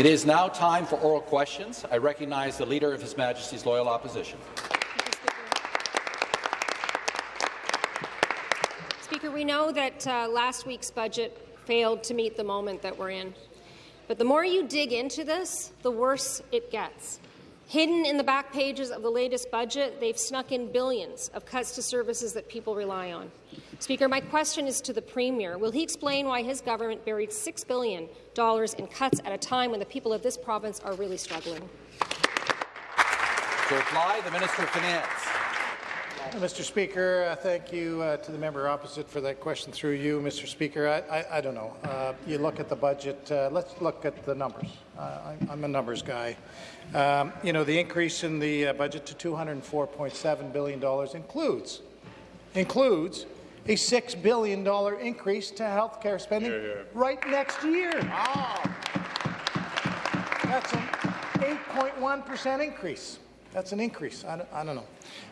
It is now time for oral questions. I recognize the Leader of His Majesty's Loyal Opposition. Speaker, we know that uh, last week's budget failed to meet the moment that we're in. But the more you dig into this, the worse it gets. Hidden in the back pages of the latest budget, they've snuck in billions of cuts to services that people rely on. Speaker, my question is to the Premier. Will he explain why his government buried $6 billion in cuts at a time when the people of this province are really struggling? To reply, the Minister of Finance. Mr. Speaker, uh, thank you uh, to the member opposite for that question through you, Mr. Speaker. I, I, I don't know. Uh, you look at the budget. Uh, let's look at the numbers. Uh, I, am a numbers guy. Um, you know, the increase in the uh, budget to $204.7 billion includes includes a $6 billion increase to health care spending yeah, yeah. right next year. Oh. That's an 8.1% increase. That's an increase. I don't, I don't know.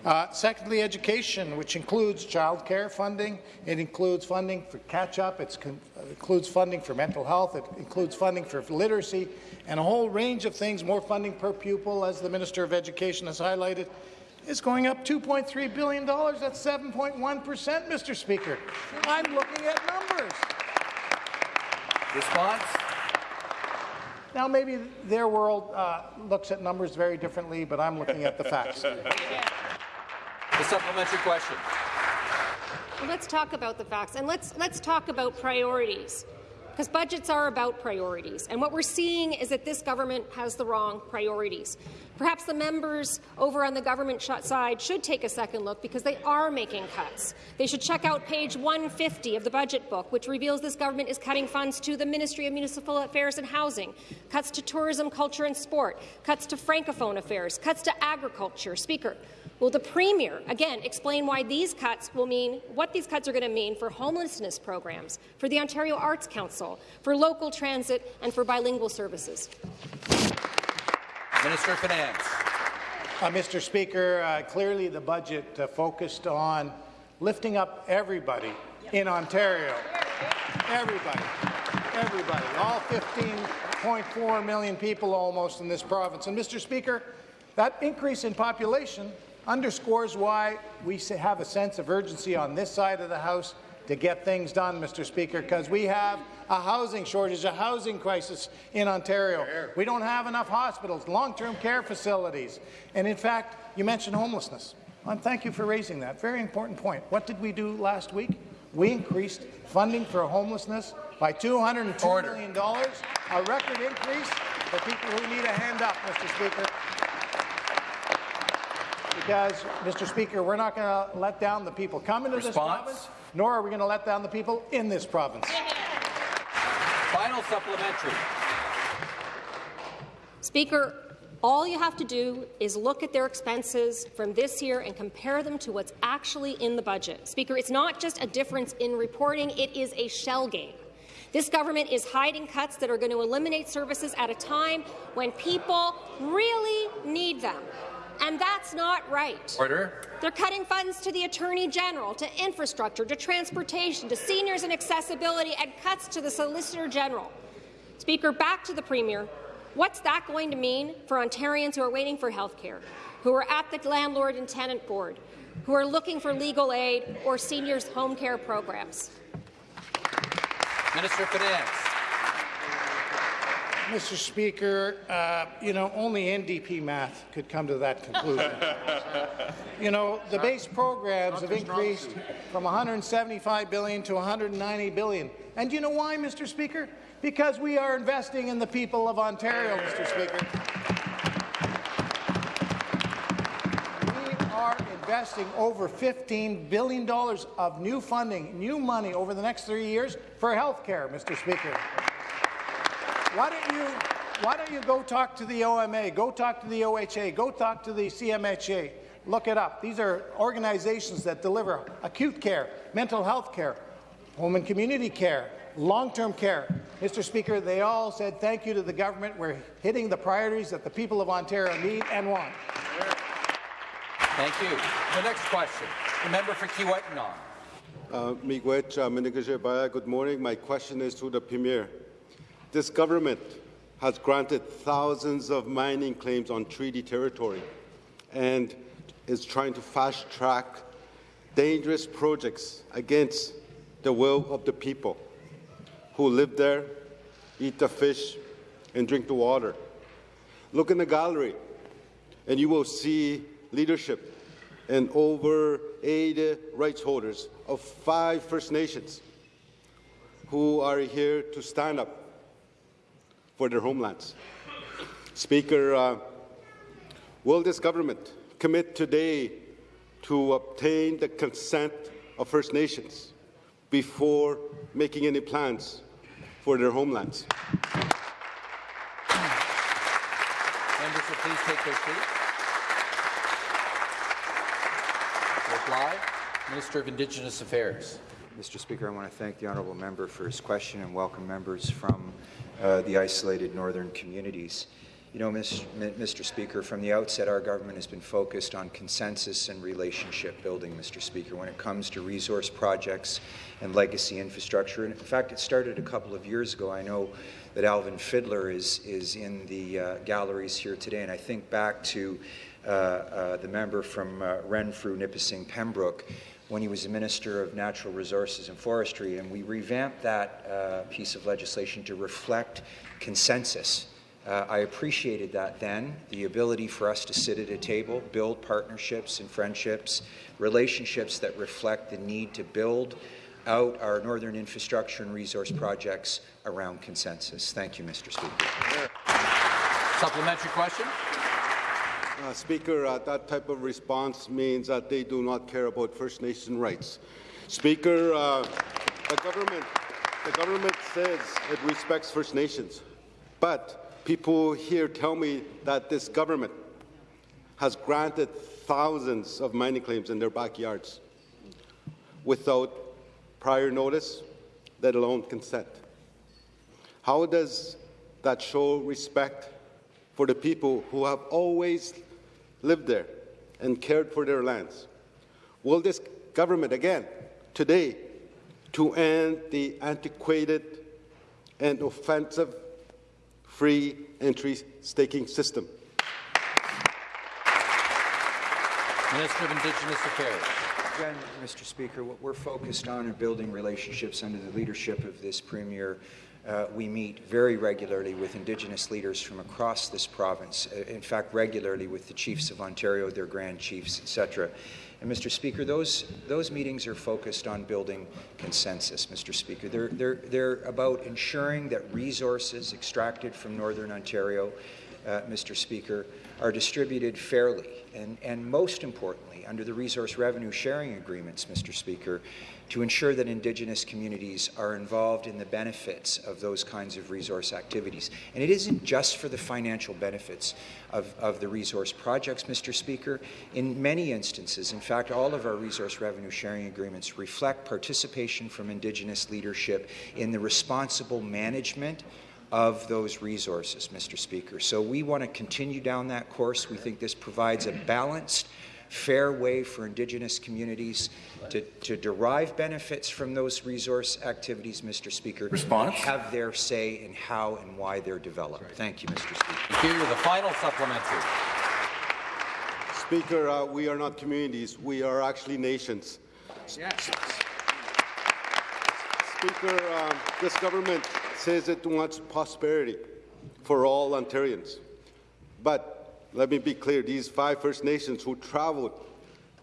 Uh, secondly, education, which includes child care funding. It includes funding for catch-up. It includes funding for mental health. It includes funding for literacy and a whole range of things, more funding per pupil, as the Minister of Education has highlighted is going up $2.3 billion. That's 7.1 percent, Mr. Speaker. I'm looking at numbers. Response? Now, maybe their world uh, looks at numbers very differently, but I'm looking at the facts. the supplementary question. Well, let's talk about the facts, and let's, let's talk about priorities because budgets are about priorities. And what we're seeing is that this government has the wrong priorities. Perhaps the members over on the government side should take a second look because they are making cuts. They should check out page 150 of the budget book, which reveals this government is cutting funds to the Ministry of Municipal Affairs and Housing, cuts to tourism, culture and sport, cuts to francophone affairs, cuts to agriculture. Speaker, Will the Premier, again, explain why these cuts will mean, what these cuts are going to mean for homelessness programs, for the Ontario Arts Council, for local transit and for bilingual services? Minister of Finance. Uh, Mr. Speaker, uh, clearly the budget uh, focused on lifting up everybody in Ontario. Everybody. Everybody. All 15.4 million people almost in this province. And, Mr. Speaker, that increase in population underscores why we have a sense of urgency on this side of the House to get things done, Mr. Speaker, because we have a housing shortage, a housing crisis in Ontario. We don't have enough hospitals, long-term care facilities, and in fact, you mentioned homelessness. And thank you for raising that. Very important point. What did we do last week? We increased funding for homelessness by $202 Order. million, a record increase for people who need a hand up, Mr. Speaker because, Mr. Speaker, we're not going to let down the people coming to Response? this province, nor are we going to let down the people in this province. Final supplementary. Speaker, all you have to do is look at their expenses from this year and compare them to what's actually in the budget. Speaker, it's not just a difference in reporting, it is a shell game. This government is hiding cuts that are going to eliminate services at a time when people really need them. And that's not right. Order. They're cutting funds to the Attorney General, to infrastructure, to transportation, to seniors and accessibility, and cuts to the Solicitor General. Speaker, back to the Premier. What's that going to mean for Ontarians who are waiting for health care, who are at the Landlord and Tenant Board, who are looking for legal aid or seniors' home care programs? Minister of Finance. Mr. Speaker, uh, you know, only NDP math could come to that conclusion. you know, the base programs have increased from 175 billion to 190 billion. And you know why, Mr. Speaker? Because we are investing in the people of Ontario, Mr. Speaker. We are investing over $15 billion of new funding, new money over the next three years for health care, Mr. Speaker. Why don't you why don't you go talk to the OMA, go talk to the OHA, go talk to the CMHA. Look it up. These are organizations that deliver acute care, mental health care, home and community care, long-term care. Mr. Speaker, they all said thank you to the government. We're hitting the priorities that the people of Ontario need and want. Thank you. The next question, the member for Kiiwetinoong. Uh, uh, good morning. My question is to the Premier. This government has granted thousands of mining claims on treaty territory and is trying to fast track dangerous projects against the will of the people who live there, eat the fish, and drink the water. Look in the gallery, and you will see leadership and over 80 rights holders of five First Nations who are here to stand up for their homelands. Speaker, uh, will this government commit today to obtain the consent of First Nations before making any plans for their homelands? Members will please take their seats. Reply, Minister of Indigenous Affairs. Mr. Speaker, I want to thank the honourable member for his question and welcome members from uh, the isolated northern communities. You know, Mr. Speaker, from the outset, our government has been focused on consensus and relationship building, Mr. Speaker, when it comes to resource projects and legacy infrastructure. And in fact, it started a couple of years ago. I know that Alvin Fiddler is, is in the uh, galleries here today, and I think back to uh, uh, the member from uh, Renfrew, Nipissing, Pembroke, when he was the Minister of Natural Resources and Forestry, and we revamped that uh, piece of legislation to reflect consensus. Uh, I appreciated that then, the ability for us to sit at a table, build partnerships and friendships, relationships that reflect the need to build out our northern infrastructure and resource projects around consensus. Thank you, Mr. Speaker. Supplementary question. Uh, Speaker, uh, that type of response means that they do not care about First Nation rights. Speaker, uh, the government, the government says it respects First Nations, but people here tell me that this government has granted thousands of mining claims in their backyards without prior notice, let alone consent. How does that show respect for the people who have always lived there and cared for their lands. Will this government, again, today, to end the antiquated and offensive free entry staking system? Minister of Indigenous Affairs. Again, Mr. Speaker, what we're focused on is building relationships under the leadership of this Premier uh, we meet very regularly with Indigenous leaders from across this province, uh, in fact, regularly with the chiefs of Ontario, their grand chiefs, etc. And, Mr. Speaker, those, those meetings are focused on building consensus, Mr. Speaker. They're, they're, they're about ensuring that resources extracted from Northern Ontario, uh, Mr. Speaker, are distributed fairly and, and most importantly, under the resource revenue sharing agreements, Mr. Speaker, to ensure that Indigenous communities are involved in the benefits of those kinds of resource activities. And it isn't just for the financial benefits of, of the resource projects, Mr. Speaker. In many instances, in fact, all of our resource revenue sharing agreements reflect participation from Indigenous leadership in the responsible management of those resources, Mr. Speaker. So we want to continue down that course. We think this provides a balanced fair way for Indigenous communities to, to derive benefits from those resource activities, Mr. Speaker. Response. Have their say in how and why they're developed. Right. Thank you, Mr. Speaker. Thank you. The final supplementary. Speaker, uh, we are not communities. We are actually nations. Yes. Speaker, um, this government says it wants prosperity for all Ontarians. But let me be clear, these five First Nations who traveled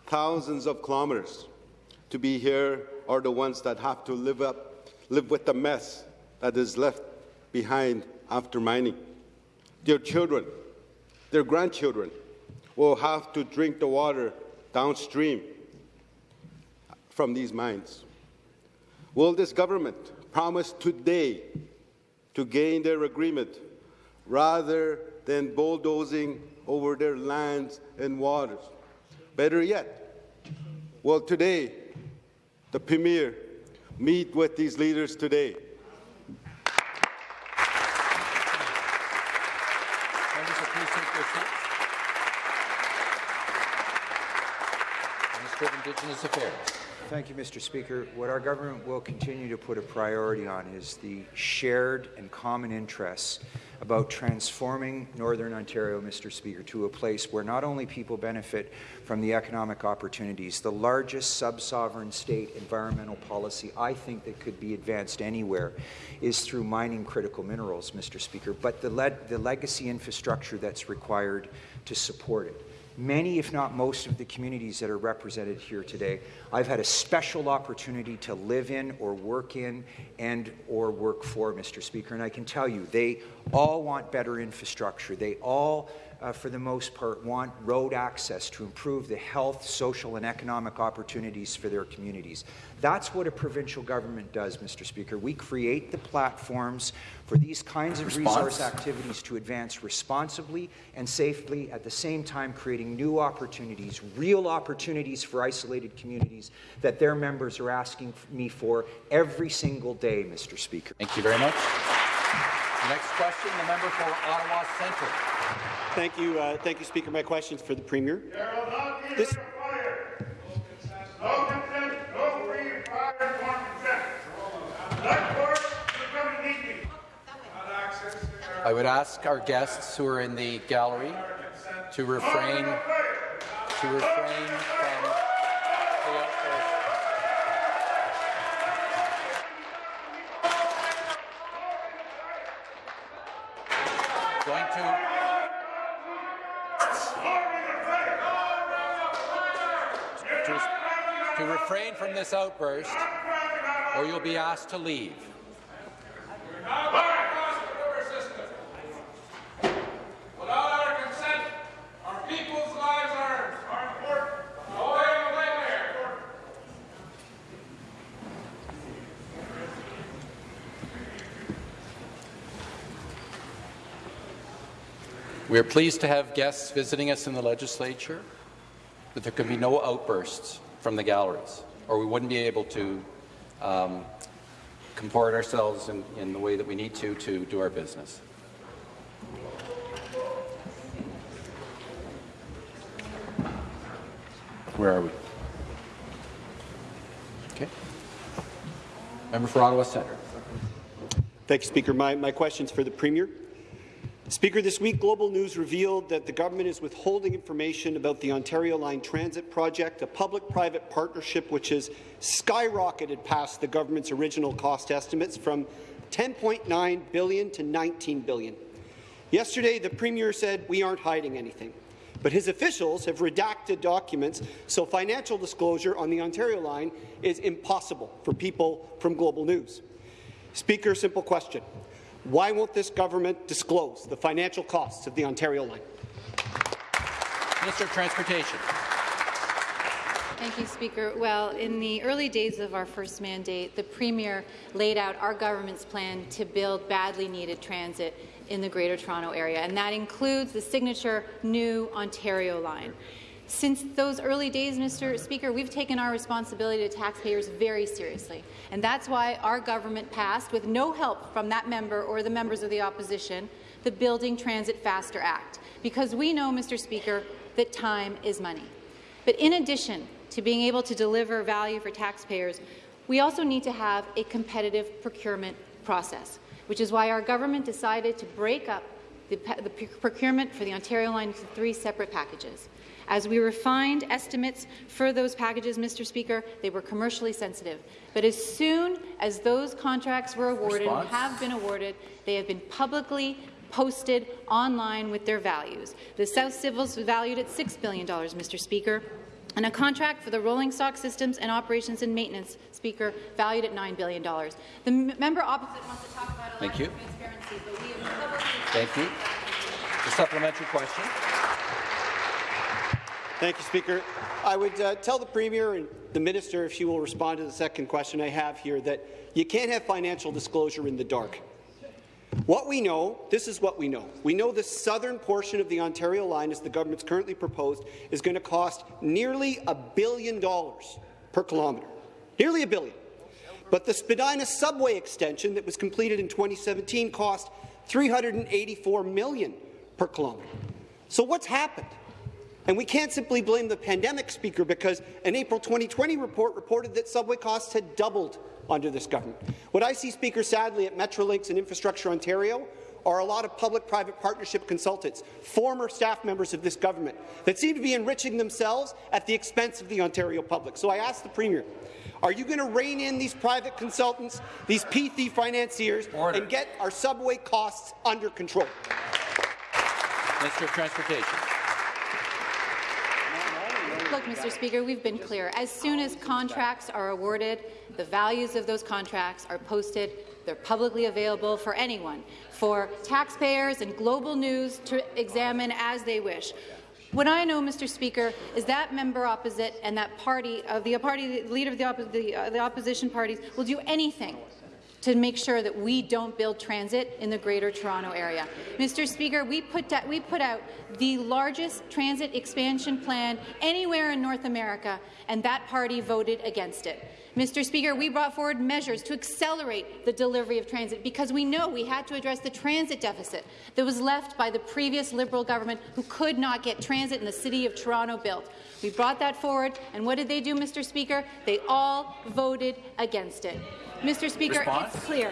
thousands of kilometers to be here are the ones that have to live up, live with the mess that is left behind after mining. Their children, their grandchildren will have to drink the water downstream from these mines. Will this government promise today to gain their agreement rather than bulldozing over their lands and waters. Better yet, well, today, the Premier meet with these leaders today. Indigenous Affairs. Thank you, Mr. Speaker. What our government will continue to put a priority on is the shared and common interests about transforming Northern Ontario, Mr. Speaker, to a place where not only people benefit from the economic opportunities, the largest sub-sovereign state environmental policy I think that could be advanced anywhere is through mining critical minerals, Mr. Speaker, but the, le the legacy infrastructure that's required to support it many, if not most, of the communities that are represented here today. I've had a special opportunity to live in or work in and or work for, Mr. Speaker, and I can tell you, they all want better infrastructure. They all uh, for the most part, want road access to improve the health, social, and economic opportunities for their communities. That's what a provincial government does, Mr. Speaker. We create the platforms for these kinds of Response. resource activities to advance responsibly and safely, at the same time creating new opportunities, real opportunities for isolated communities that their members are asking me for every single day, Mr. Speaker. Thank you very much. Next question, the member for Ottawa Centre. Thank you, uh, thank you, Speaker. My questions for the Premier. This, I would ask our guests who are in the gallery to refrain to refrain from the outburst. Going to to, to refrain from this outburst, or you'll be asked to leave. Without our consent, our people's lives are, are important. Oh, yeah, wait there. We are pleased to have guests visiting us in the legislature, but there can be no outbursts from the galleries, or we wouldn't be able to um, comport ourselves in, in the way that we need to to do our business. Where are we? Okay. Member for Ottawa Centre. thank you, Speaker. My, my questions for the Premier. Speaker, this week Global News revealed that the government is withholding information about the Ontario Line Transit project, a public-private partnership which has skyrocketed past the government's original cost estimates from 10.9 billion to 19 billion. Yesterday, the Premier said we aren't hiding anything, but his officials have redacted documents, so financial disclosure on the Ontario line is impossible for people from Global News. Speaker, simple question. Why won't this government disclose the financial costs of the Ontario line? Minister of Transportation. Thank you, Speaker. Well, in the early days of our first mandate, the Premier laid out our government's plan to build badly needed transit in the Greater Toronto Area, and that includes the signature new Ontario line. Since those early days, Mr. Speaker, we've taken our responsibility to taxpayers very seriously, and that's why our government passed, with no help from that member or the members of the opposition, the Building Transit Faster Act, because we know, Mr. Speaker, that time is money. But in addition to being able to deliver value for taxpayers, we also need to have a competitive procurement process, which is why our government decided to break up the, the procurement for the Ontario line into three separate packages. As we refined estimates for those packages, Mr. Speaker, they were commercially sensitive. But as soon as those contracts were awarded Response? and have been awarded, they have been publicly posted online with their values. The South Civils valued at $6 billion, Mr. Speaker, and a contract for the rolling stock systems and operations and maintenance, Speaker, valued at $9 billion. The member opposite wants to talk about a Thank lack you. of transparency, but we have publicly... Thank you. The supplementary question. Thank you, Speaker. I would uh, tell the Premier and the Minister, if she will respond to the second question I have here, that you can't have financial disclosure in the dark. What we know, this is what we know. We know the southern portion of the Ontario line, as the government's currently proposed, is going to cost nearly a billion dollars per kilometre. Nearly a billion. But the Spadina subway extension that was completed in 2017 cost 384 million per kilometre. So what's happened? And we can't simply blame the pandemic, Speaker, because an April 2020 report reported that subway costs had doubled under this government. What I see, Speaker, sadly, at Metrolinx and Infrastructure Ontario are a lot of public-private partnership consultants, former staff members of this government, that seem to be enriching themselves at the expense of the Ontario public. So I ask the Premier, are you going to rein in these private consultants, these P3 financiers, Order. and get our subway costs under control? Minister of Transportation. Mr. Speaker, we've been clear. As soon as contracts are awarded, the values of those contracts are posted. They're publicly available for anyone, for taxpayers and global news to examine as they wish. What I know, Mr. Speaker, is that member opposite and that party of the party, leader of the, the, uh, the opposition parties will do anything to make sure that we don't build transit in the Greater Toronto Area. Mr. Speaker, we put, we put out the largest transit expansion plan anywhere in North America, and that party voted against it. Mr. Speaker, we brought forward measures to accelerate the delivery of transit because we know we had to address the transit deficit that was left by the previous Liberal government who could not get transit in the City of Toronto built. We brought that forward, and what did they do, Mr. Speaker? They all voted against it. Mr. Speaker, Response? it's clear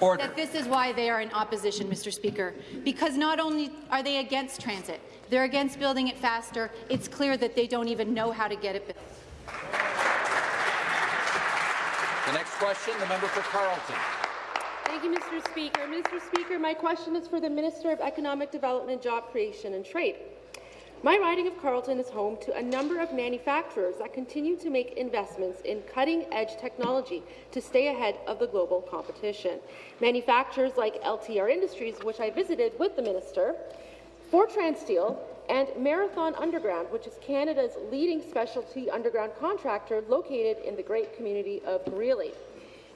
Order. that this is why they are in opposition, Mr. Speaker, because not only are they against transit, they're against building it faster. It's clear that they don't even know how to get it built. The next question, the member for Carleton. Thank you, Mr. Speaker. Mr. Speaker, my question is for the Minister of Economic Development, Job Creation and Trade. My riding of Carleton is home to a number of manufacturers that continue to make investments in cutting-edge technology to stay ahead of the global competition. Manufacturers like LTR Industries, which I visited with the minister, Fortran Steel, and Marathon Underground, which is Canada's leading specialty underground contractor located in the great community of Greely.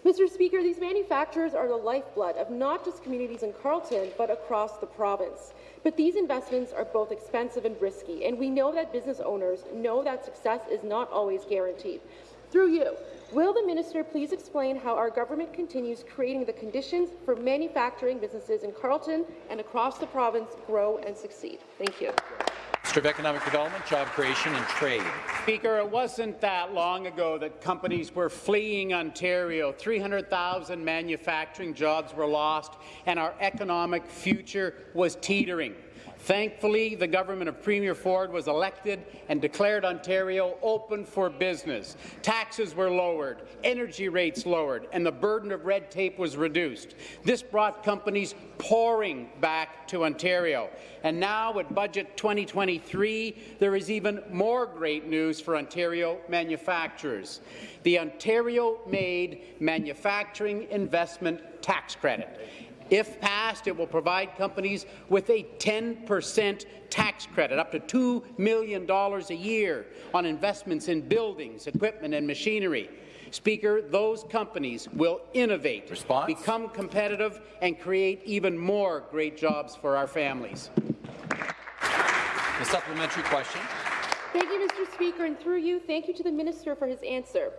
Mr. Speaker, these manufacturers are the lifeblood of not just communities in Carleton, but across the province. But these investments are both expensive and risky, and we know that business owners know that success is not always guaranteed. Through you, will the minister please explain how our government continues creating the conditions for manufacturing businesses in Carleton and across the province grow and succeed? Thank you. Minister of Economic Development, Job Creation and Trade. Speaker, it wasn't that long ago that companies were fleeing Ontario. 300,000 manufacturing jobs were lost, and our economic future was teetering. Thankfully, the government of Premier Ford was elected and declared Ontario open for business. Taxes were lowered, energy rates lowered, and the burden of red tape was reduced. This brought companies pouring back to Ontario. And now, with Budget 2023, there is even more great news for Ontario manufacturers. The Ontario-made Manufacturing Investment Tax Credit. If passed, it will provide companies with a 10% tax credit, up to $2 million a year on investments in buildings, equipment and machinery. Speaker, those companies will innovate, Response? become competitive, and create even more great jobs for our families. The supplementary question. Thank you, Mr. Speaker, and through you, thank you to the minister for his answer.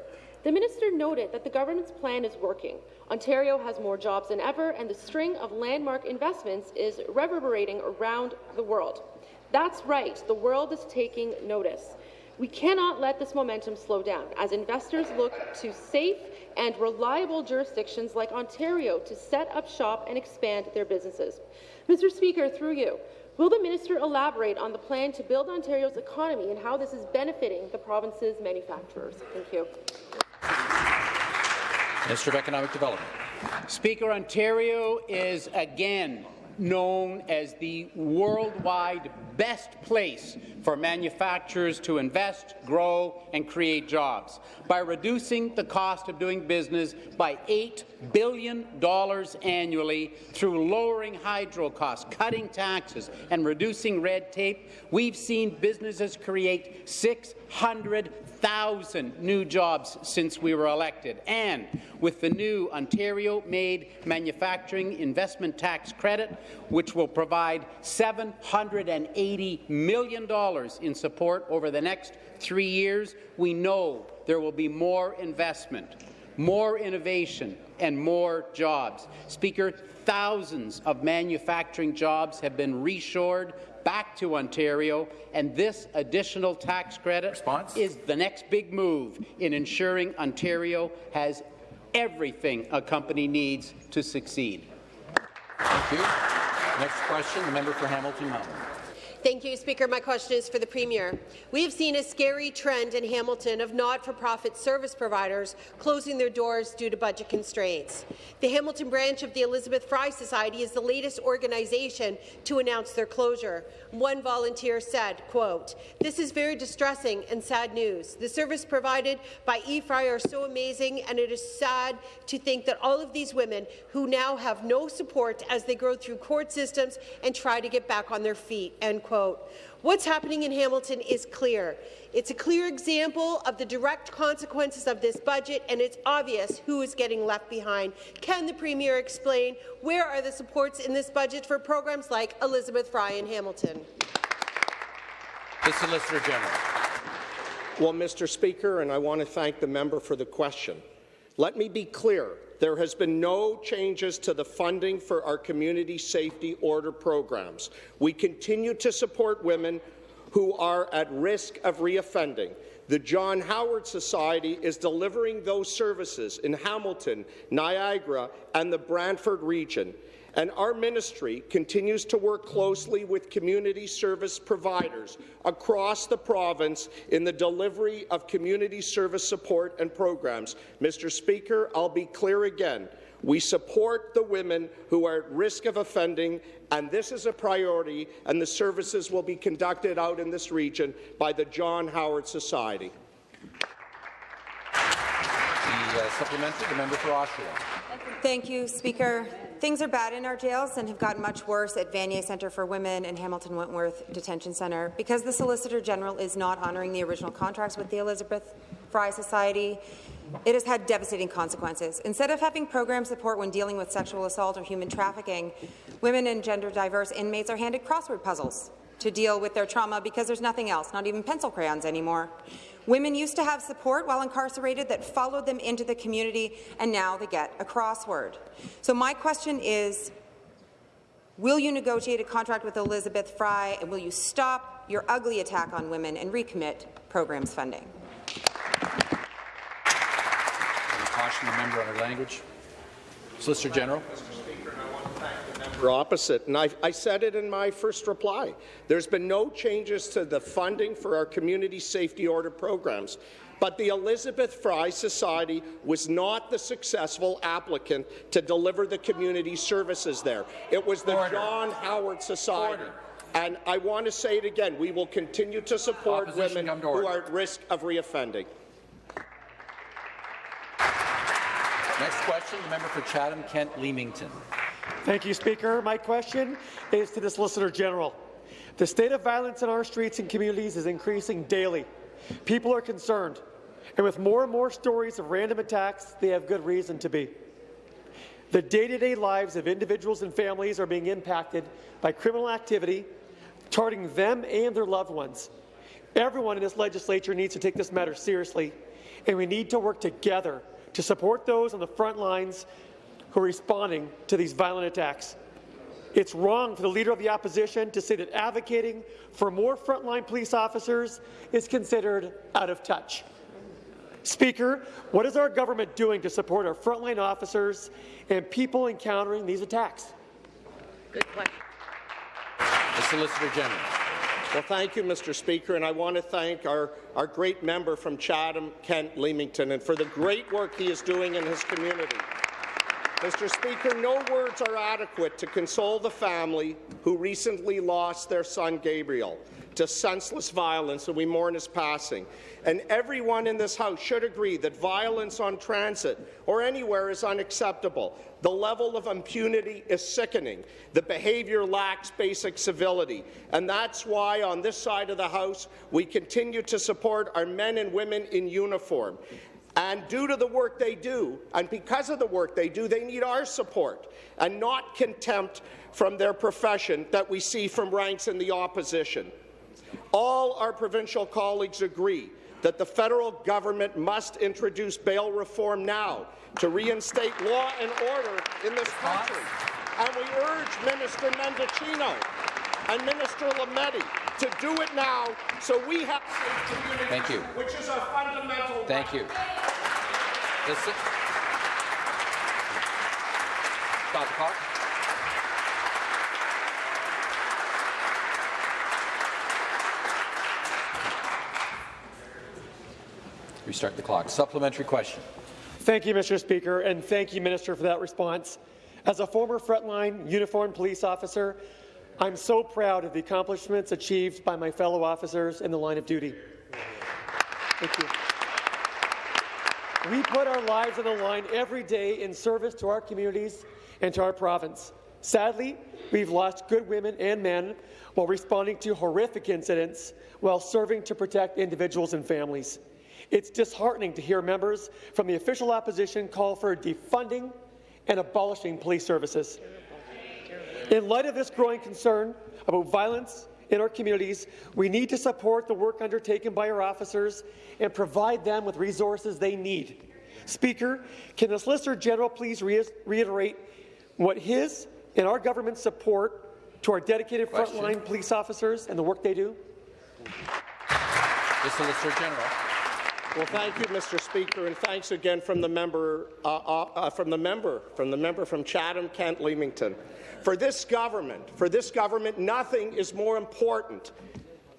The minister noted that the government's plan is working. Ontario has more jobs than ever, and the string of landmark investments is reverberating around the world. That's right, the world is taking notice. We cannot let this momentum slow down as investors look to safe and reliable jurisdictions like Ontario to set up shop and expand their businesses. Mr. Speaker, through you, will the minister elaborate on the plan to build Ontario's economy and how this is benefiting the province's manufacturers? Thank you. Minister of Economic Development. Speaker, Ontario is again known as the worldwide best place for manufacturers to invest, grow, and create jobs. By reducing the cost of doing business by $8 billion annually through lowering hydro costs, cutting taxes, and reducing red tape, we've seen businesses create 600,000 new jobs since we were elected. And with the new Ontario-made manufacturing investment tax credit, which will provide $780 million in support over the next three years, we know there will be more investment, more innovation, and more jobs. Speaker, thousands of manufacturing jobs have been reshored back to Ontario, and this additional tax credit Response? is the next big move in ensuring Ontario has everything a company needs to succeed. Thank you. Next question, the member for Hamilton Mountain. Thank you, Speaker. My question is for the Premier. We have seen a scary trend in Hamilton of not-for-profit service providers closing their doors due to budget constraints. The Hamilton branch of the Elizabeth Fry Society is the latest organization to announce their closure. One volunteer said, quote, This is very distressing and sad news. The service provided by E-Fry are so amazing, and it is sad to think that all of these women who now have no support as they go through court systems and try to get back on their feet, end quote. What's happening in Hamilton is clear. It's a clear example of the direct consequences of this budget, and it's obvious who is getting left behind. Can the Premier explain where are the supports in this budget for programs like Elizabeth Fry in Hamilton? The Solicitor General. Well, Mr. Speaker, and I want to thank the member for the question. Let me be clear. There has been no changes to the funding for our community safety order programs. We continue to support women who are at risk of reoffending. The John Howard Society is delivering those services in Hamilton, Niagara, and the Brantford region and our ministry continues to work closely with community service providers across the province in the delivery of community service support and programs. Mr. Speaker, I'll be clear again. We support the women who are at risk of offending, and this is a priority, and the services will be conducted out in this region by the John Howard Society. The uh, supplementary, the member for Oshawa. Thank you, Speaker. Things are bad in our jails and have gotten much worse at Vanier Centre for Women and Hamilton Wentworth Detention Centre. Because the Solicitor General is not honouring the original contracts with the Elizabeth Fry Society, it has had devastating consequences. Instead of having program support when dealing with sexual assault or human trafficking, women and gender-diverse inmates are handed crossword puzzles to deal with their trauma because there's nothing else, not even pencil crayons anymore. Women used to have support while incarcerated that followed them into the community, and now they get a crossword. So my question is, will you negotiate a contract with Elizabeth Fry, and will you stop your ugly attack on women and recommit programs funding? Caution the member on her language. Solicitor General. Or opposite, and I, I said it in my first reply. There's been no changes to the funding for our community safety order programs. But the Elizabeth Fry Society was not the successful applicant to deliver the community services there. It was the Order. John Howard Society. Order. And I want to say it again, we will continue to support Opposition women who are at risk of reoffending. Next question, the member for Chatham-Kent Leamington. Thank you, Speaker. My question is to the Solicitor General. The state of violence in our streets and communities is increasing daily. People are concerned, and with more and more stories of random attacks, they have good reason to be. The day-to-day lives of individuals and families are being impacted by criminal activity, targeting them and their loved ones. Everyone in this legislature needs to take this matter seriously, and we need to work together to support those on the front lines who are responding to these violent attacks. It's wrong for the Leader of the Opposition to say that advocating for more frontline police officers is considered out of touch. Speaker, what is our government doing to support our frontline officers and people encountering these attacks? Good question. The Solicitor General. Well, thank you, Mr. Speaker, and I want to thank our, our great member from Chatham, Kent Leamington, and for the great work he is doing in his community. Mr. Speaker, no words are adequate to console the family who recently lost their son Gabriel to senseless violence, and we mourn his passing. And everyone in this House should agree that violence on transit or anywhere is unacceptable. The level of impunity is sickening. The behaviour lacks basic civility. And that's why, on this side of the House, we continue to support our men and women in uniform. And due to the work they do, and because of the work they do, they need our support and not contempt from their profession that we see from ranks in the opposition. All our provincial colleagues agree that the federal government must introduce bail reform now to reinstate law and order in this country. And we urge Minister Mendocino and Minister Lametti to do it now so we have safe Thank you. which is a fundamental Thank right. you. Stop the clock. Restart the clock. Supplementary question. Thank you, Mr. Speaker, and thank you, Minister, for that response. As a former frontline uniformed police officer, I'm so proud of the accomplishments achieved by my fellow officers in the line of duty. Thank you. We put our lives on the line every day in service to our communities and to our province. Sadly, we've lost good women and men while responding to horrific incidents while serving to protect individuals and families. It's disheartening to hear members from the official opposition call for defunding and abolishing police services. In light of this growing concern about violence in our communities, we need to support the work undertaken by our officers and provide them with resources they need. Speaker, can the Solicitor General please re reiterate what his and our government's support to our dedicated Question. frontline police officers and the work they do? The Solicitor General. Well, thank you, Mr. Speaker, and thanks again from the member, uh, uh, uh, from the member, from the member from Chatham, Kent, Leamington. For this government, for this government, nothing is more important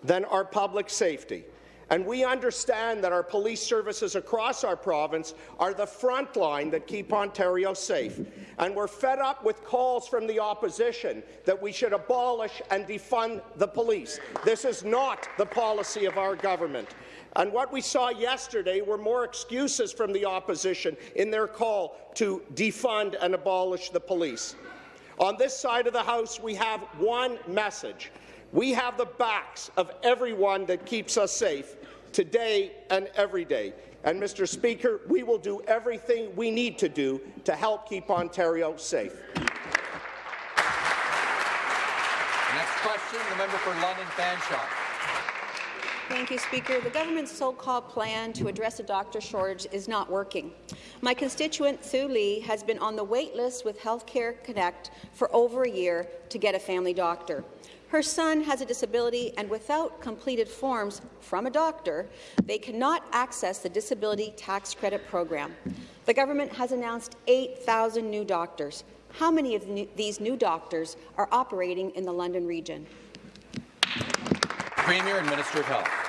than our public safety. And we understand that our police services across our province are the front line that keep Ontario safe. And we're fed up with calls from the opposition that we should abolish and defund the police. This is not the policy of our government. And what we saw yesterday were more excuses from the opposition in their call to defund and abolish the police. On this side of the House, we have one message. We have the backs of everyone that keeps us safe, today and every day. And, Mr. Speaker, we will do everything we need to do to help keep Ontario safe. Next question, the member for London Fanshawe. Thank you, Speaker. The government's so-called plan to address a doctor shortage is not working. My constituent, Sue Lee, has been on the wait list with Healthcare Connect for over a year to get a family doctor. Her son has a disability, and without completed forms from a doctor, they cannot access the Disability Tax Credit Program. The government has announced 8,000 new doctors. How many of these new doctors are operating in the London region? Premier and Minister of Health.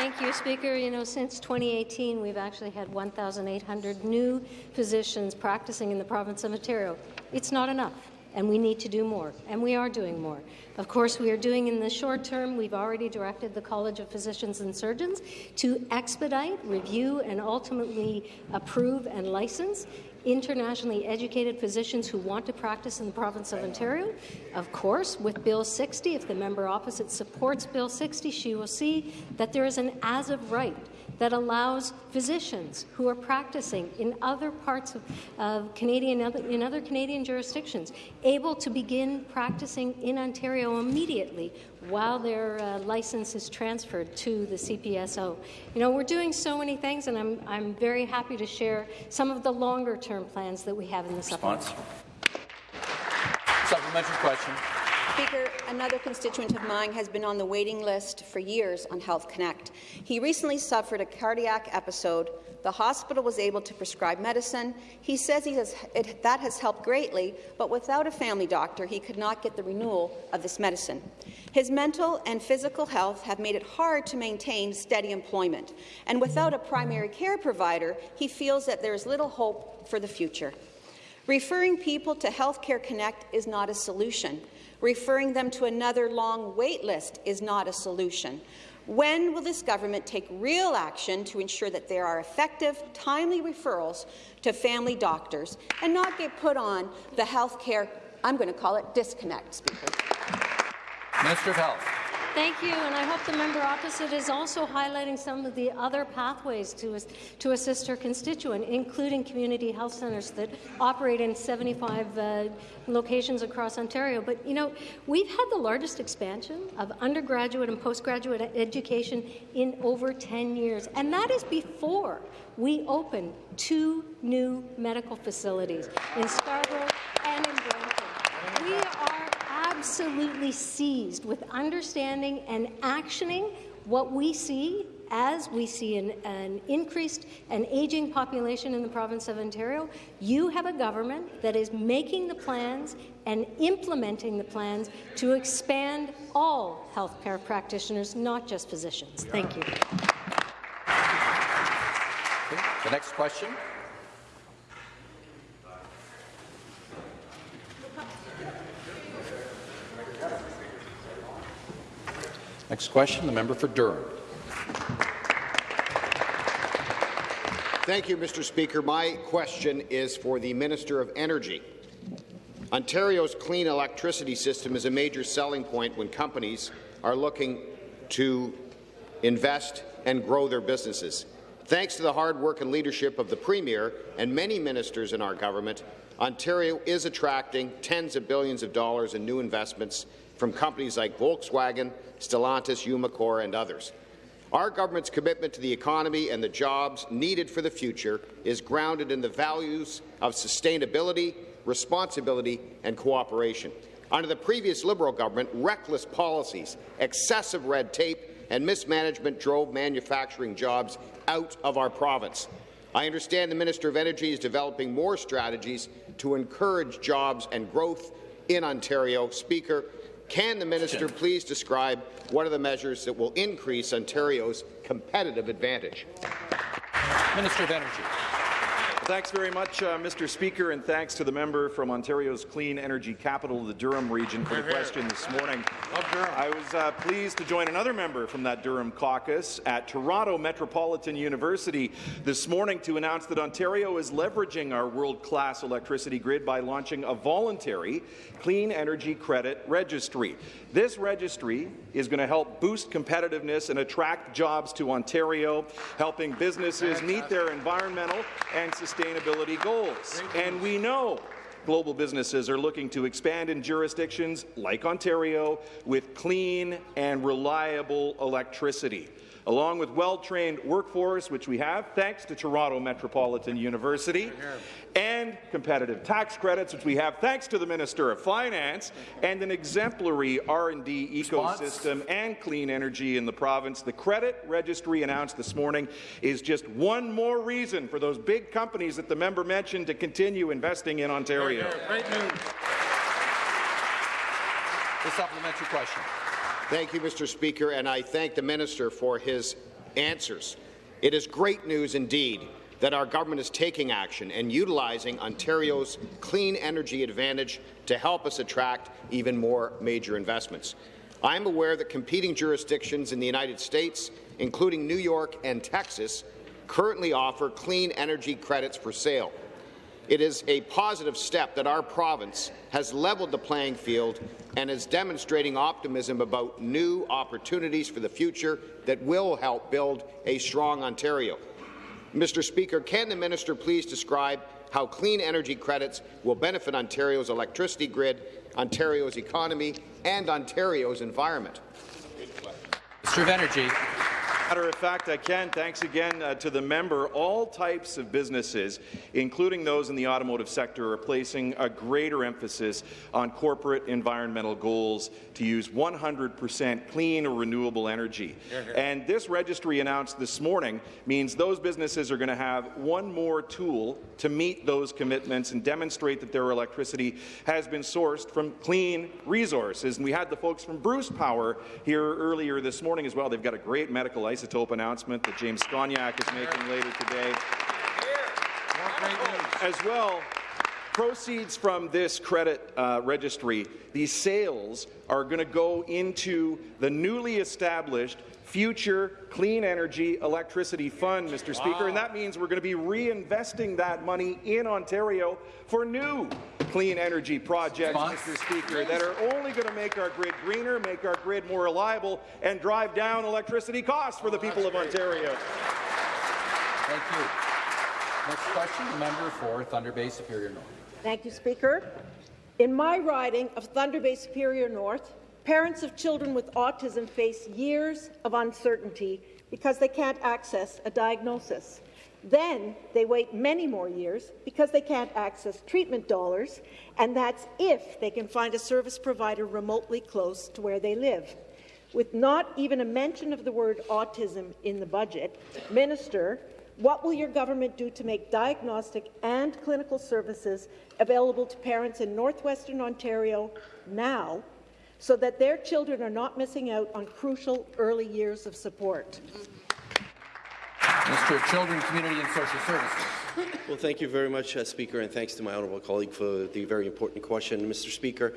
Thank you, Speaker. You know, since 2018, we've actually had 1,800 new physicians practicing in the province of Ontario. It's not enough, and we need to do more, and we are doing more. Of course, we are doing in the short term, we've already directed the College of Physicians and Surgeons to expedite, review, and ultimately approve and license internationally educated physicians who want to practice in the province of Ontario. Of course, with Bill 60, if the member opposite supports Bill 60, she will see that there is an as-of right that allows physicians who are practicing in other parts of, of Canadian in other Canadian jurisdictions able to begin practicing in Ontario immediately while their uh, license is transferred to the CPSO. You know, we're doing so many things, and I'm, I'm very happy to share some of the longer-term plans that we have in the Response. supplement. Supplementary question. Speaker, another constituent of mine has been on the waiting list for years on Health Connect. He recently suffered a cardiac episode. The hospital was able to prescribe medicine. He says he has, it, that has helped greatly, but without a family doctor, he could not get the renewal of this medicine. His mental and physical health have made it hard to maintain steady employment, and without a primary care provider, he feels that there is little hope for the future. Referring people to Healthcare Connect is not a solution. Referring them to another long wait list is not a solution. When will this government take real action to ensure that there are effective, timely referrals to family doctors and not get put on the health care, I'm going to call it disconnect, Speaker? Minister of Health. Thank you, and I hope the member opposite is also highlighting some of the other pathways to, to assist her constituent, including community health centres that operate in 75 uh, locations across Ontario. But, you know, we've had the largest expansion of undergraduate and postgraduate education in over 10 years, and that is before we opened two new medical facilities in Scarborough and in Brampton. We are absolutely seized with understanding and actioning what we see as we see an, an, increased and aging population in the province of Ontario, you have a government that is making the plans and implementing the plans to expand all healthcare practitioners, not just physicians. Thank you. The next question. Next question, the member for Durham. Thank you, Mr. Speaker. My question is for the Minister of Energy. Ontario's clean electricity system is a major selling point when companies are looking to invest and grow their businesses. Thanks to the hard work and leadership of the Premier and many ministers in our government, Ontario is attracting tens of billions of dollars in new investments from companies like Volkswagen, Stellantis, Umicore and others. Our government's commitment to the economy and the jobs needed for the future is grounded in the values of sustainability, responsibility and cooperation. Under the previous Liberal government, reckless policies, excessive red tape and mismanagement drove manufacturing jobs out of our province. I understand the Minister of Energy is developing more strategies to encourage jobs and growth in Ontario. Speaker, can the minister please describe what are the measures that will increase Ontario's competitive advantage? Minister of Energy. Thanks very much, uh, Mr. Speaker, and thanks to the member from Ontario's clean energy capital, the Durham region, for the question this morning. I was uh, pleased to join another member from that Durham caucus at Toronto Metropolitan University this morning to announce that Ontario is leveraging our world-class electricity grid by launching a voluntary clean energy credit registry. This registry is going to help boost competitiveness and attract jobs to Ontario, helping businesses meet their environmental and sustainability goals. And we know global businesses are looking to expand in jurisdictions like Ontario with clean and reliable electricity along with well-trained workforce, which we have thanks to Toronto Metropolitan University, and competitive tax credits, which we have thanks to the Minister of Finance, and an exemplary R&D ecosystem and clean energy in the province. The credit registry announced this morning is just one more reason for those big companies that the member mentioned to continue investing in Ontario. Great news. The supplementary question. Thank you, Mr. Speaker, and I thank the minister for his answers. It is great news indeed that our government is taking action and utilizing Ontario's clean energy advantage to help us attract even more major investments. I am aware that competing jurisdictions in the United States, including New York and Texas, currently offer clean energy credits for sale. It is a positive step that our province has leveled the playing field and is demonstrating optimism about new opportunities for the future that will help build a strong Ontario. Mr. Speaker, can the minister please describe how clean energy credits will benefit Ontario's electricity grid, Ontario's economy, and Ontario's environment? Of Energy. Matter of fact, I can. Thanks again uh, to the member. All types of businesses, including those in the automotive sector, are placing a greater emphasis on corporate environmental goals to use 100% clean or renewable energy. And this registry announced this morning means those businesses are going to have one more tool to meet those commitments and demonstrate that their electricity has been sourced from clean resources. And we had the folks from Bruce Power here earlier this morning as well. They've got a great medical isotope announcement that James Skoniak is making later today. As well, proceeds from this credit uh, registry, these sales are going to go into the newly established Future Clean Energy Electricity Fund, Mr. Wow. Speaker, and that means we're going to be reinvesting that money in Ontario for new clean energy projects, Mr. Speaker, that are only going to make our grid greener, make our grid more reliable, and drive down electricity costs for the people of Ontario. Thank you. Next question, the member for Thunder Bay Superior North. Thank you, Speaker. In my riding of Thunder Bay Superior North, Parents of children with autism face years of uncertainty because they can't access a diagnosis. Then they wait many more years because they can't access treatment dollars, and that's if they can find a service provider remotely close to where they live. With not even a mention of the word autism in the budget, Minister, what will your government do to make diagnostic and clinical services available to parents in northwestern Ontario now so that their children are not missing out on crucial early years of support. Minister of Children, Community and Social Services. Well, thank you very much, uh, Speaker, and thanks to my honourable colleague for the very important question. Mr. Speaker,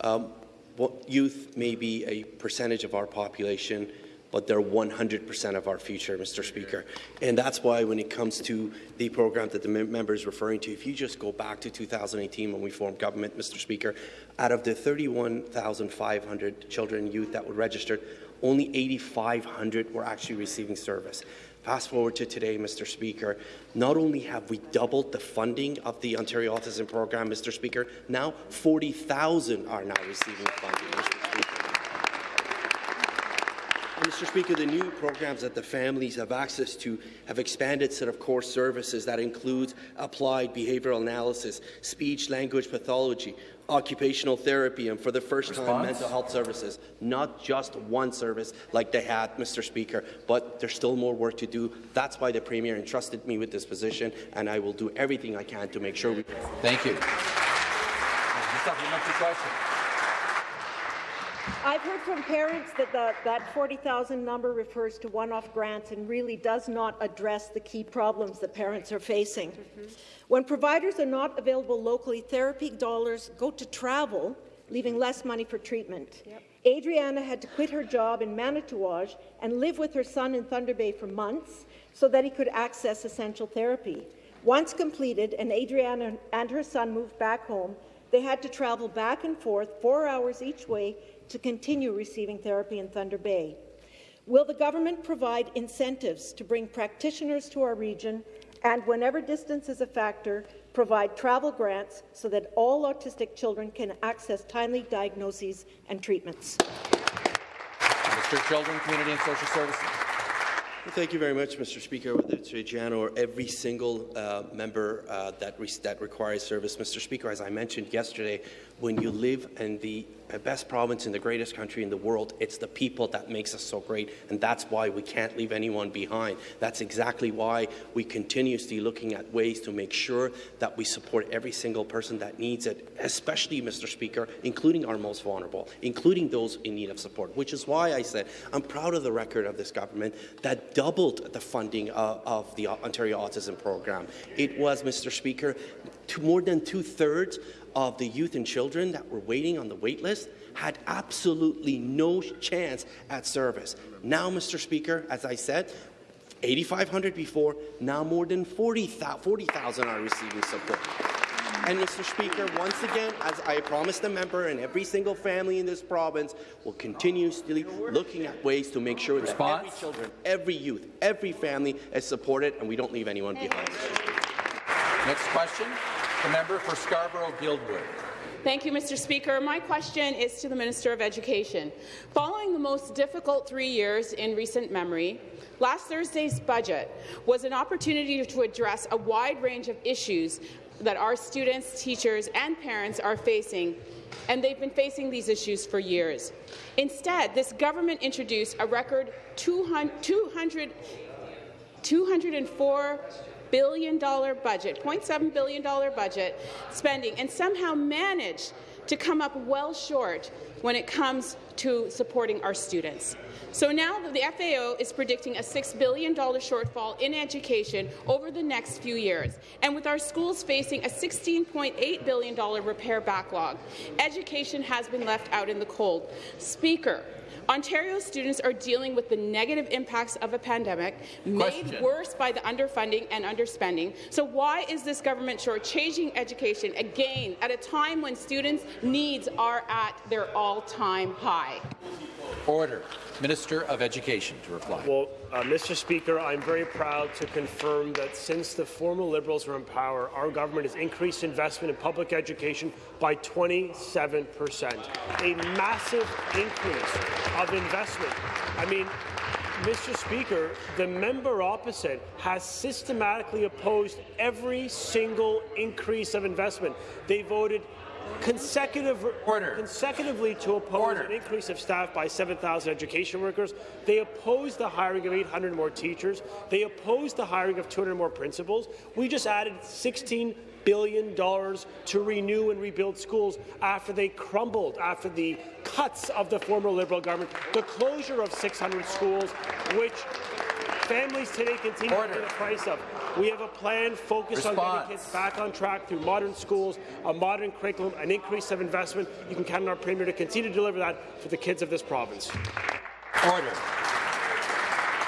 um, well, youth may be a percentage of our population, but they're 100% of our future, Mr. Speaker. And that's why when it comes to the program that the member is referring to, if you just go back to 2018 when we formed government, Mr. Speaker, out of the 31,500 children and youth that were registered, only 8,500 were actually receiving service. Fast forward to today, Mr. Speaker, not only have we doubled the funding of the Ontario Autism Program, Mr. Speaker, now 40,000 are now receiving funding, Mr. Speaker. Mr. Speaker, the new programs that the families have access to have expanded set of core services that includes applied behavioural analysis, speech language pathology, occupational therapy, and for the first Response? time, mental health services. Not just one service like they had, Mr. Speaker, but there's still more work to do. That's why the Premier entrusted me with this position, and I will do everything I can to make sure we. Thank you. Supplementary question. I've heard from parents that the, that 40,000 number refers to one-off grants and really does not address the key problems that parents are facing. Mm-hmm. When providers are not available locally, therapy dollars go to travel, leaving less money for treatment. Adriana had to quit her job in Manitouwadge and live with her son in Thunder Bay for months so that he could access essential therapy. Once completed and Adriana and her son moved back home, they had to travel back and forth four hours each way to continue receiving therapy in Thunder Bay. Will the government provide incentives to bring practitioners to our region and, whenever distance is a factor, provide travel grants so that all autistic children can access timely diagnoses and treatments? Minister of Children, Community and Social Services. Well, thank you very much, Mr. Speaker. Whether it's Jan or every single uh, member uh, that, re that requires service, Mr. Speaker, as I mentioned yesterday, when you live in the best province in the greatest country in the world, it's the people that makes us so great, and that's why we can't leave anyone behind. That's exactly why we continuously looking at ways to make sure that we support every single person that needs it, especially, Mr. Speaker, including our most vulnerable, including those in need of support, which is why I said I'm proud of the record of this government that doubled the funding uh, of the Ontario Autism Program. It was, Mr. Speaker, to more than two-thirds of the youth and children that were waiting on the wait list had absolutely no chance at service. Now, Mr. Speaker, as I said, 8,500 before, now more than 40,000 40, are receiving support. And, Mr. Speaker, once again, as I promised the member and every single family in this province will continuously looking at ways to make sure that every children, every youth, every family is supported and we don't leave anyone behind. Next question, the member for Scarborough-Guildwood. Thank you, Mr. Speaker. My question is to the Minister of Education. Following the most difficult three years in recent memory, last Thursday's budget was an opportunity to address a wide range of issues that our students, teachers and parents are facing and they've been facing these issues for years. Instead, this government introduced a record 200, 200, 204 billion dollar budget, 0.7 billion dollar budget spending, and somehow managed to come up well short when it comes to supporting our students. So now the FAO is predicting a $6 billion shortfall in education over the next few years. And with our schools facing a $16.8 billion repair backlog, education has been left out in the cold. Speaker, Ontario students are dealing with the negative impacts of a pandemic, Question. made worse by the underfunding and underspending. So why is this government shortchanging education again at a time when students' needs are at their all-time high? Order. Minister of Education to reply. Well, uh, Mr. Speaker, I'm very proud to confirm that since the former Liberals were in power, our government has increased investment in public education by 27 percent, a massive increase of investment. I mean, Mr. Speaker, the member opposite has systematically opposed every single increase of investment. They voted consecutive, consecutively to oppose an increase of staff by 7,000 education workers. They opposed the hiring of 800 more teachers. They opposed the hiring of 200 more principals. We just added 16 billion dollars to renew and rebuild schools after they crumbled after the cuts of the former Liberal government, the closure of 600 schools, which families today continue Order. to pay the price of. We have a plan focused on getting kids back on track through modern schools, a modern curriculum, an increase of investment. You can count on our Premier to continue to deliver that for the kids of this province. Order.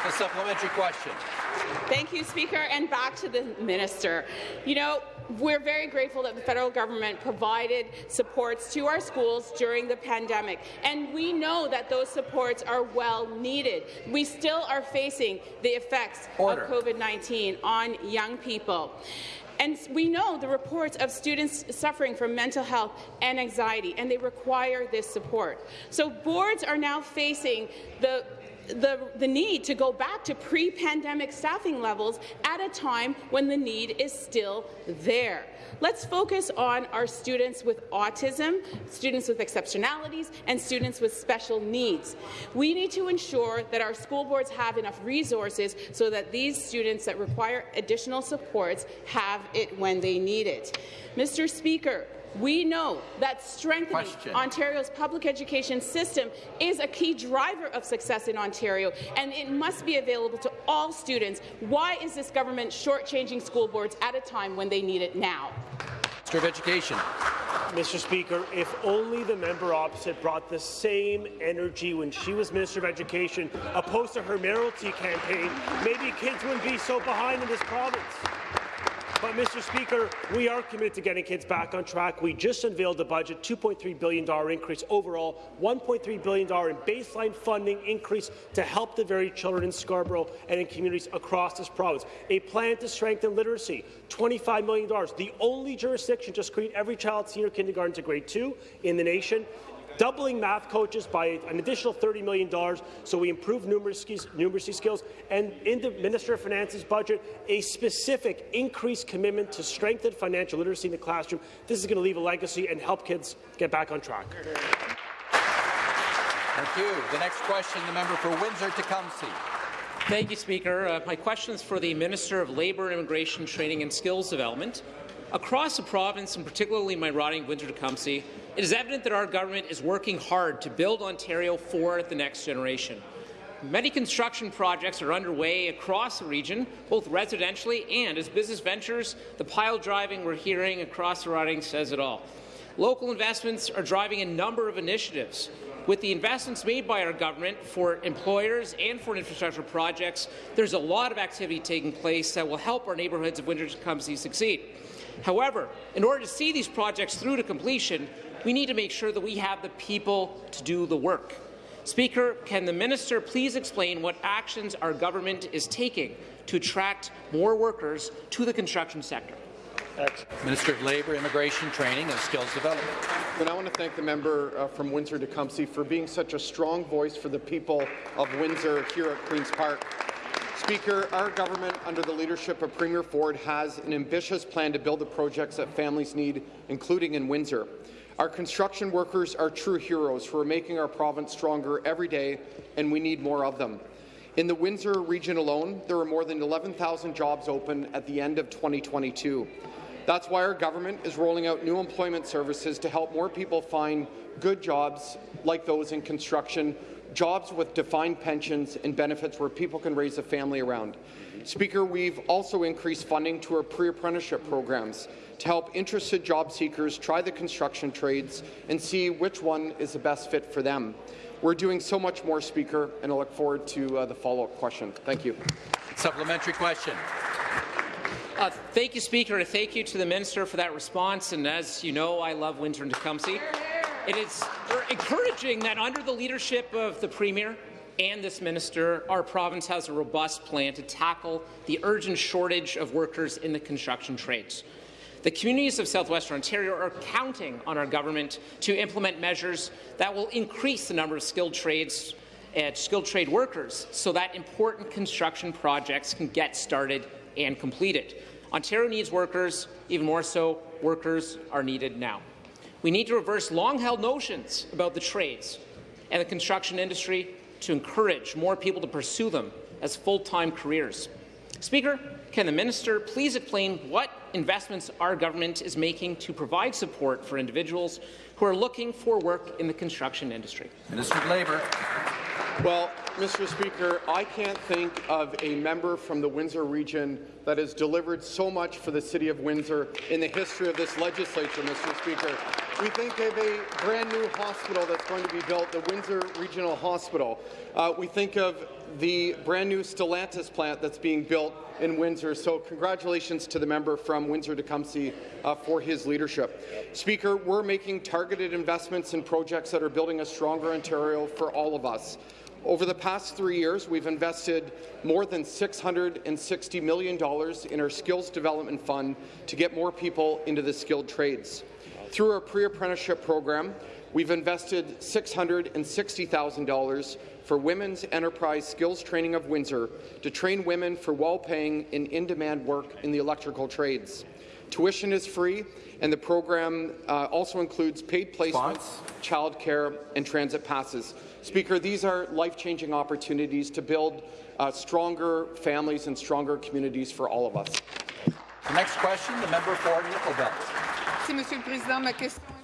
The supplementary question. Thank you, Speaker. And back to the minister. You know, we're very grateful that the federal government provided supports to our schools during the pandemic, and we know that those supports are well needed. We still are facing the effects Order. of COVID-19 on young people. And we know the reports of students suffering from mental health and anxiety, and they require this support. So boards are now facing the the, the need to go back to pre-pandemic staffing levels at a time when the need is still there. Let's focus on our students with autism, students with exceptionalities, and students with special needs. We need to ensure that our school boards have enough resources so that these students that require additional supports have it when they need it. Mr. Speaker, we know that strengthening Question. Ontario's public education system is a key driver of success in Ontario, and it must be available to all students. Why is this government shortchanging school boards at a time when they need it now? Minister of Education. Mr. Speaker, if only the member opposite brought the same energy when she was Minister of Education opposed to her mayoralty campaign, maybe kids wouldn't be so behind in this province. But, Mr. Speaker, we are committed to getting kids back on track. We just unveiled the budget, $2.3 billion increase overall, $1.3 billion in baseline funding increase to help the very children in Scarborough and in communities across this province. A plan to strengthen literacy, $25 million, the only jurisdiction to screen every child senior kindergarten to grade two in the nation doubling math coaches by an additional $30 million so we improve numeracy, numeracy skills, and in the Minister of Finance's budget, a specific increased commitment to strengthen financial literacy in the classroom. This is going to leave a legacy and help kids get back on track. Thank you. The next question, the member for Windsor-Tecumseh. Thank you, Speaker. Uh, my question is for the Minister of Labour, Immigration, Training and Skills Development. Across the province, and particularly my riding of Windsor-Tecumseh, it is evident that our government is working hard to build Ontario for the next generation. Many construction projects are underway across the region, both residentially and as business ventures. The pile driving we're hearing across the riding says it all. Local investments are driving a number of initiatives. With the investments made by our government for employers and for infrastructure projects, there's a lot of activity taking place that will help our neighbourhoods of Windsor-Tecumseh succeed. However, in order to see these projects through to completion, we need to make sure that we have the people to do the work. Speaker, can the minister please explain what actions our government is taking to attract more workers to the construction sector? Minister of Labour, Immigration, Training and Skills Development. And I want to thank the member uh, from Windsor-Tecumseh for being such a strong voice for the people of Windsor here at Queen's Park. Speaker, our government, under the leadership of Premier Ford, has an ambitious plan to build the projects that families need, including in Windsor. Our construction workers are true heroes who are making our province stronger every day, and we need more of them. In the Windsor region alone, there are more than 11,000 jobs open at the end of 2022. That's why our government is rolling out new employment services to help more people find good jobs like those in construction, jobs with defined pensions and benefits where people can raise a family around. Speaker, we've also increased funding to our pre-apprenticeship programs to help interested job seekers try the construction trades and see which one is the best fit for them. We're doing so much more, Speaker, and I look forward to uh, the follow-up question. Thank you. Supplementary question. Uh, thank you, Speaker, and thank you to the Minister for that response. And as you know, I love Windsor and Tecumseh. It is encouraging that under the leadership of the Premier and this Minister, our province has a robust plan to tackle the urgent shortage of workers in the construction trades. The communities of southwestern Ontario are counting on our government to implement measures that will increase the number of skilled trades and skilled trade workers so that important construction projects can get started and completed. Ontario needs workers, even more so, workers are needed now. We need to reverse long-held notions about the trades and the construction industry to encourage more people to pursue them as full-time careers. Speaker, can the minister please explain what investments our government is making to provide support for individuals who are looking for work in the construction industry? Minister of Labour. Well, Mr. Speaker, I can't think of a member from the Windsor region that has delivered so much for the City of Windsor in the history of this legislature, Mr. Speaker. We think of a brand new hospital that's going to be built, the Windsor Regional Hospital. Uh, we think of the brand new Stellantis plant that's being built in Windsor. So congratulations to the member from Windsor-Tecumseh uh, for his leadership. Speaker, we're making targeted investments in projects that are building a stronger Ontario for all of us. Over the past three years, we've invested more than $660 million in our Skills Development Fund to get more people into the skilled trades. Through our pre-apprenticeship program, we've invested $660,000 for Women's Enterprise Skills Training of Windsor to train women for well-paying and in-demand work in the electrical trades. Tuition is free, and the program uh, also includes paid placements, childcare, and transit passes. Speaker, these are life-changing opportunities to build uh, stronger families and stronger communities for all of us. The next question, the member for Nickel Belt.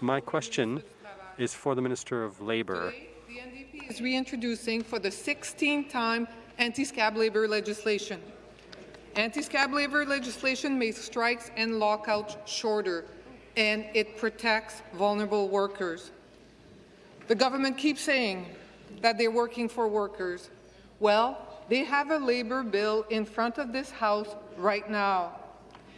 My question is for the Minister of Labour. The NDP is reintroducing for the 16th time anti-scab labour legislation. Anti-scab labour legislation makes strikes and lockouts shorter, and it protects vulnerable workers. The government keeps saying that they're working for workers. Well, they have a labour bill in front of this House right now.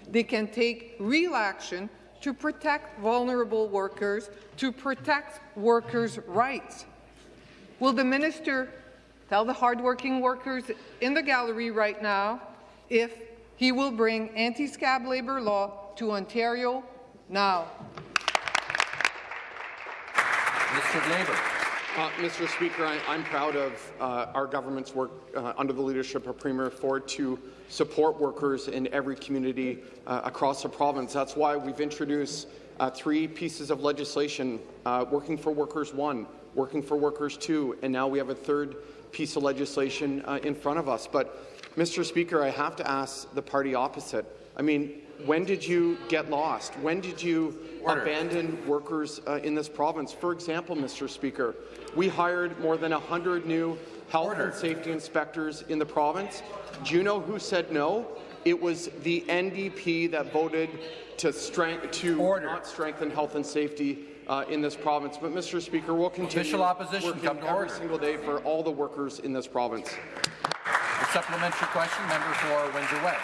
They can take real action to protect vulnerable workers, to protect workers' rights. Will the minister tell the hardworking workers in the gallery right now if he will bring anti-scab labour law to Ontario now? Mr. Labour. Uh, Mr. Speaker, I, am proud of uh, our government's work uh, under the leadership of Premier Ford to support workers in every community uh, across the province. That's why we've introduced uh, three pieces of legislation, uh, Working for Workers 1, Working for Workers 2, and now we have a third piece of legislation in front of us. But, Mr. Speaker, I have to ask the party opposite. I mean, when did you get lost? When did you Order. abandon workers uh, in this province? For example, Mr. Speaker, we hired more than 100 new health Order. and safety inspectors in the province. Do you know who said no? It was the NDP that voted to, strength, to not strengthen health and safety uh, in this province. But, Mr. Speaker, we'll continue Official opposition working come to every order. single day for all the workers in this province. A supplementary question, member for Windsor West.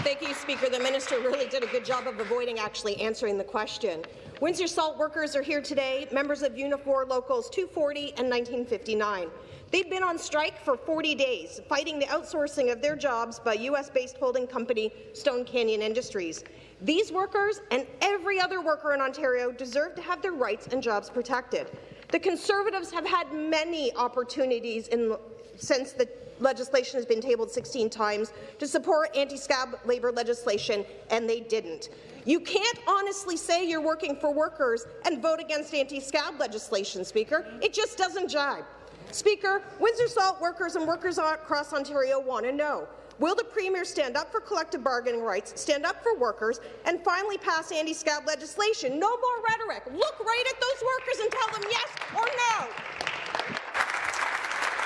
Thank you, Speaker. The minister really did a good job of avoiding actually answering the question. Windsor Salt workers are here today, members of Unifor Locals 240 and 1959. They've been on strike for 40 days, fighting the outsourcing of their jobs by U.S.-based holding company Stone Canyon Industries. These workers and every other worker in Ontario deserve to have their rights and jobs protected. The Conservatives have had many opportunities in, since the legislation has been tabled 16 times to support anti-scab labour legislation, and they didn't. You can't honestly say you're working for workers and vote against anti-scab legislation, Speaker. It just doesn't jibe. Speaker, Windsor Salt workers and workers across Ontario want to know, will the Premier stand up for collective bargaining rights, stand up for workers, and finally pass anti-scab legislation? No more rhetoric. Look right at those workers and tell them yes or no.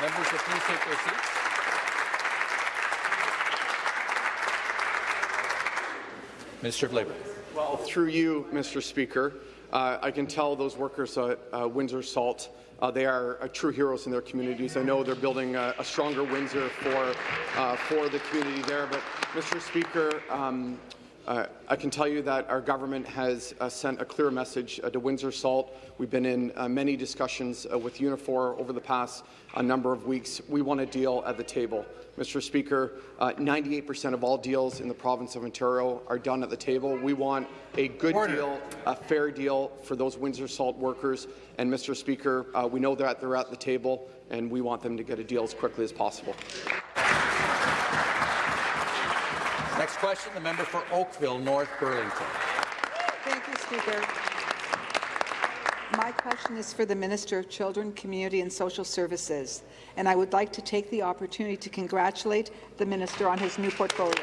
Members, please take their seats. Minister of Labour. Well, through you, Mr. Speaker, uh, I can tell those workers at uh, Windsor Salt uh, they are uh, true heroes in their communities. I know they're building a, a stronger Windsor for uh, for the community there. But, Mr. Speaker, um, uh, I can tell you that our government has uh, sent a clear message uh, to Windsor Salt. We've been in uh, many discussions uh, with Unifor over the past uh, number of weeks. We want a deal at the table. Mr. Speaker, 98% of all deals in the province of Ontario are done at the table. We want a good Order. deal, a fair deal for those Windsor Salt workers. And, Mr. Speaker, we know that they're at the table, and we want them to get a deal as quickly as possible. Next question, the member for Oakville, North Burlington. Thank you, Speaker. My question is for the Minister of Children, Community and Social Services, and I would like to take the opportunity to congratulate the Minister on his new portfolio.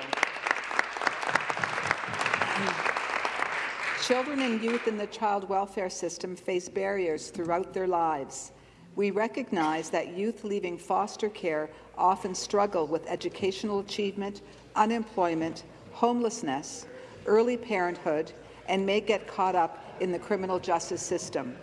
Children and youth in the child welfare system face barriers throughout their lives. We recognize that youth leaving foster care often struggle with educational achievement, unemployment, homelessness, early parenthood, and may get caught up in the criminal justice system.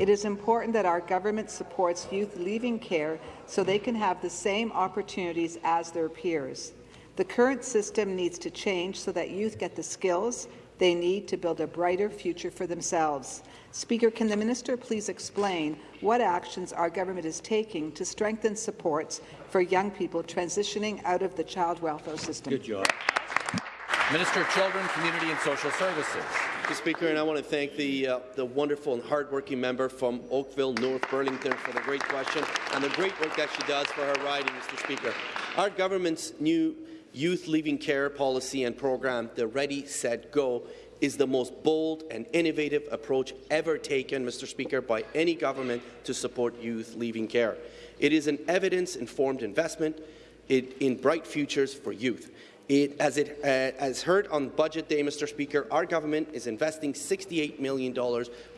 It is important that our government supports youth leaving care so they can have the same opportunities as their peers. The current system needs to change so that youth get the skills they need to build a brighter future for themselves. Speaker, can the minister please explain what actions our government is taking to strengthen supports for young people transitioning out of the child welfare system? Good job. Minister of Children, Community and Social Services. Mr. Speaker, and I want to thank the, uh, the wonderful and hardworking member from Oakville, North Burlington, for the great question and the great work that she does for her riding, Mr. Speaker. Our government's new youth leaving care policy and program, the Ready, Set, Go, is the most bold and innovative approach ever taken, Mr. Speaker, by any government to support youth leaving care. It is an evidence-informed investment in bright futures for youth. It, as, it, uh, as heard on Budget Day, Mr. Speaker, our government is investing $68 million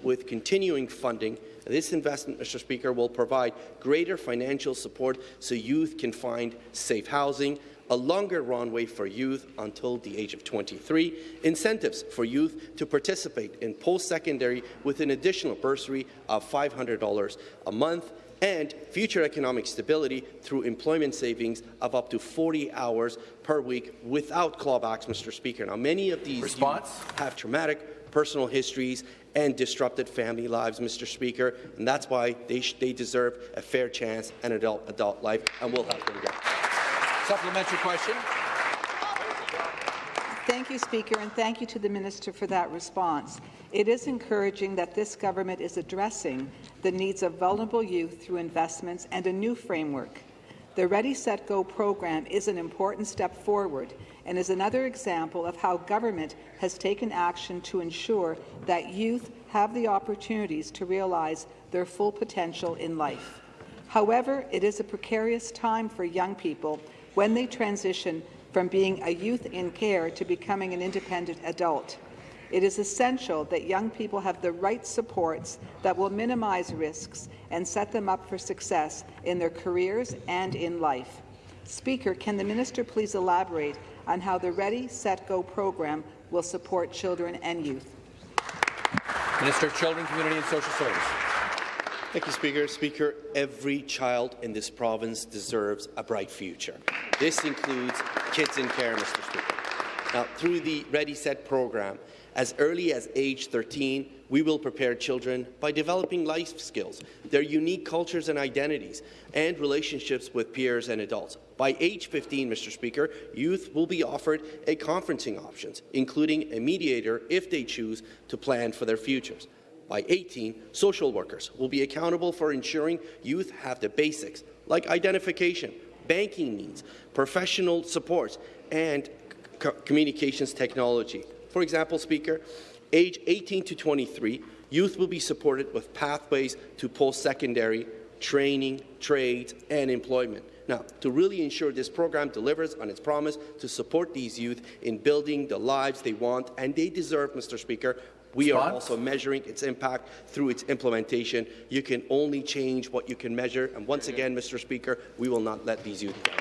with continuing funding. This investment, Mr. Speaker, will provide greater financial support so youth can find safe housing, a longer runway for youth until the age of 23, incentives for youth to participate in post-secondary with an additional bursary of $500 a month, and future economic stability through employment savings of up to 40 hours per week without clawbacks, Mr. Speaker. Now, many of these have traumatic personal histories and disrupted family lives, Mr. Speaker, and that's why they, they deserve a fair chance and adult adult life, and we'll help them get. Supplementary question. Thank you, Speaker, and thank you to the Minister for that response. It is encouraging that this government is addressing the needs of vulnerable youth through investments and a new framework. The Ready, Set, Go program is an important step forward and is another example of how government has taken action to ensure that youth have the opportunities to realize their full potential in life. However, it is a precarious time for young people when they transition from being a youth in care to becoming an independent adult. It is essential that young people have the right supports that will minimize risks and set them up for success in their careers and in life. Speaker, can the minister please elaborate on how the Ready, Set, Go program will support children and youth? Minister of Children, Community and Social Services. Thank you, Speaker. Speaker, every child in this province deserves a bright future. This includes kids in care, Mr. Speaker. Now, through the Ready Set program, as early as age 13, we will prepare children by developing life skills, their unique cultures and identities, and relationships with peers and adults. By age 15, Mr. Speaker, youth will be offered a conferencing options, including a mediator if they choose to plan for their futures. By 18, social workers will be accountable for ensuring youth have the basics, like identification, banking needs, professional supports, and communications technology. For example, Speaker, age 18 to 23, youth will be supported with pathways to post-secondary training, trades, and employment. Now, to really ensure this program delivers on its promise to support these youth in building the lives they want and they deserve, Mr. Speaker, we are also measuring its impact through its implementation. You can only change what you can measure. And once again, Mr. Speaker, we will not let these youth down.